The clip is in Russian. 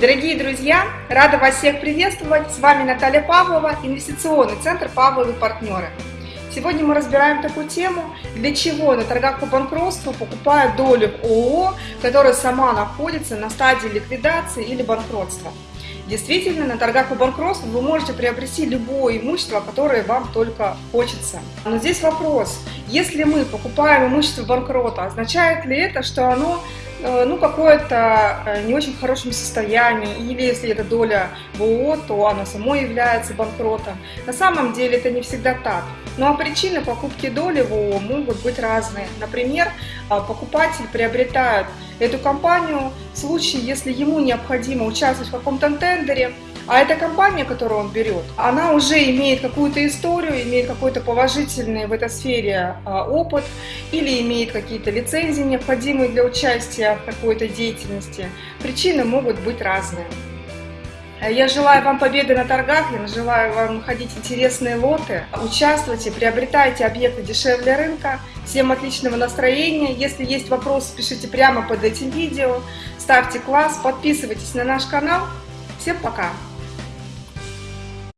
Дорогие друзья, рада вас всех приветствовать. С вами Наталья Павлова, инвестиционный центр Павловы партнеры. Сегодня мы разбираем такую тему, для чего на торгах по банкротству покупают долю в ООО, которая сама находится на стадии ликвидации или банкротства. Действительно, на торгах по банкротству вы можете приобрести любое имущество, которое вам только хочется. Но здесь вопрос, если мы покупаем имущество банкрота, означает ли это, что оно ну, какое-то э, не очень хорошем состоянии, или если это доля в ООО, то оно само является банкротом. На самом деле это не всегда так. Ну а причины покупки доли в ООО могут быть разные. Например, а, покупатель приобретает эту компанию в случае, если ему необходимо участвовать в каком-то тендере, а эта компания, которую он берет, она уже имеет какую-то историю, имеет какой-то положительный в этой сфере а, опыт или имеет какие-то лицензии, необходимые для участия в какой-то деятельности. Причины могут быть разные. Я желаю вам победы на торгах, я желаю вам находить интересные лоты. Участвуйте, приобретайте объекты дешевле рынка. Всем отличного настроения. Если есть вопросы, пишите прямо под этим видео. Ставьте класс, подписывайтесь на наш канал. Всем пока!